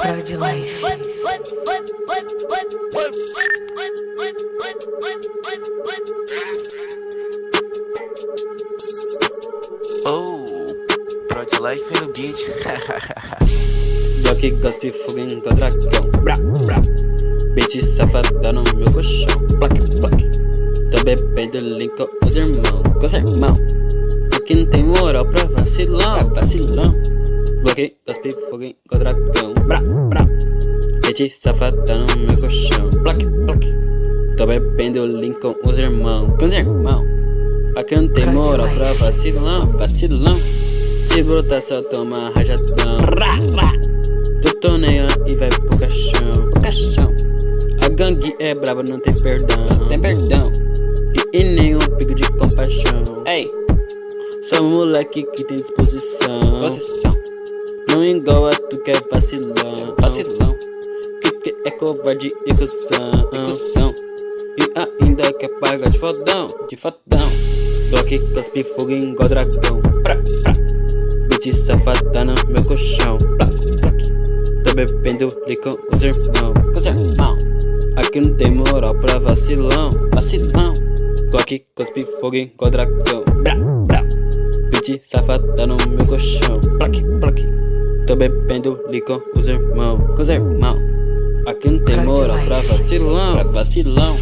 Prod Life. Oh, Prod Life no beat. Block, cospe, fogo, igual dragão. Bra, bra. Bitch safada no meu colchão block Tô bebendo link com os irmãos Com os irmãos Aqui não tem moral pra vacilão Pra vacilão Cospe, fogo, igual dragão Bra, bra. Bitch safada no meu colchão. Block, block Tô bebendo link com os irmãos Com os irmãos Aqui não tem moral pra vacilão Vacilão. Se brotar só toma rajadão. Rá, rá Tu tô nem e vai pro caixão. Pro caixão. A gangue é braba, não tem perdão. Não tem perdão. E, e nenhum pico de compaixão. Ei. Sou um moleque que tem disposição. Posição Não igual a tu que é vacilão. Vacilão. Que que é covarde e cuzão? E cuzão E ainda quer pagar de fodão De fodão. Bloque, cospe, fogo igual dragão. Pra, pra. Bitch safada no meu colchão. Pra, Tô bebendo li com os irmãos Com os Aqui não tem moral pra vacilão. Vacilão. Bloque, cospe, fogo igual dragão. Bra, bra. Bitch safada no meu colchão. Plaque, plaque Tô bebendo li com os irmãos Com os irmãos Aqui não tem moral pra vacilão Pra vacilão